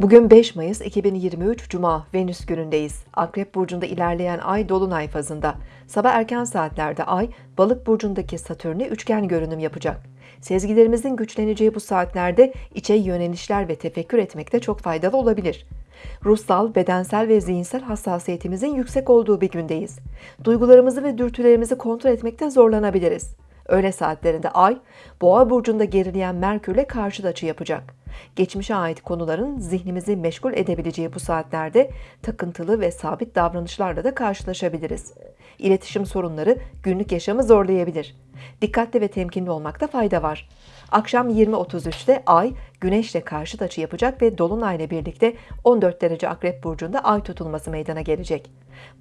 Bugün 5 Mayıs 2023 Cuma Venüs günündeyiz. Akrep burcunda ilerleyen ay dolunay fazında. Sabah erken saatlerde ay Balık burcundaki Satürn'e üçgen görünüm yapacak. Sezgilerimizin güçleneceği bu saatlerde içe yönelişler ve tefekkür etmekte çok faydalı olabilir. Ruhsal, bedensel ve zihinsel hassasiyetimizin yüksek olduğu bir gündeyiz. Duygularımızı ve dürtülerimizi kontrol etmekte zorlanabiliriz. Öğle saatlerinde Ay, Boğa burcunda gerileyen Merkürle karşıt açı yapacak. Geçmişe ait konuların zihnimizi meşgul edebileceği bu saatlerde takıntılı ve sabit davranışlarla da karşılaşabiliriz. İletişim sorunları günlük yaşamı zorlayabilir. Dikkatli ve temkinli olmakta fayda var. Akşam 20.33'te Ay, Güneş'le karşıt açı yapacak ve Dolunay'la birlikte 14 derece Akrep Burcu'nda Ay tutulması meydana gelecek.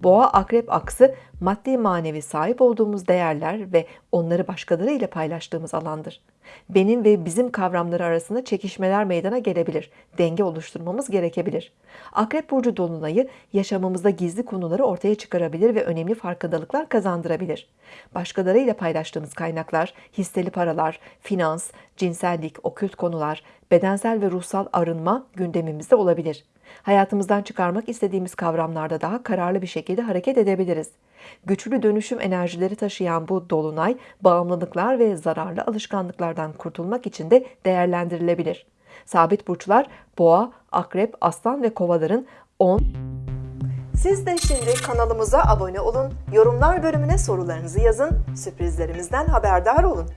Boğa Akrep aksı maddi manevi sahip olduğumuz değerler ve onları başkaları ile paylaştığımız alandır. Benim ve bizim kavramları arasında çekişmeler meydana gelebilir. Denge oluşturmamız gerekebilir. Akrep Burcu Dolunay'ı yaşamımızda gizli konuları ortaya çıkarabilir ve önemli farkındalıklar kazandırabilir. Başkalarıyla paylaştığımız kaynaklar, hisseli paralar, finans, cinsellik, okült konular, bedensel ve ruhsal arınma gündemimizde olabilir. Hayatımızdan çıkarmak istediğimiz kavramlarda daha kararlı bir şekilde hareket edebiliriz. Güçlü dönüşüm enerjileri taşıyan bu dolunay, bağımlılıklar ve zararlı alışkanlıklardan kurtulmak için de değerlendirilebilir. Sabit burçlar boğa, akrep, aslan ve kovaların 10 siz de şimdi kanalımıza abone olun, yorumlar bölümüne sorularınızı yazın, sürprizlerimizden haberdar olun.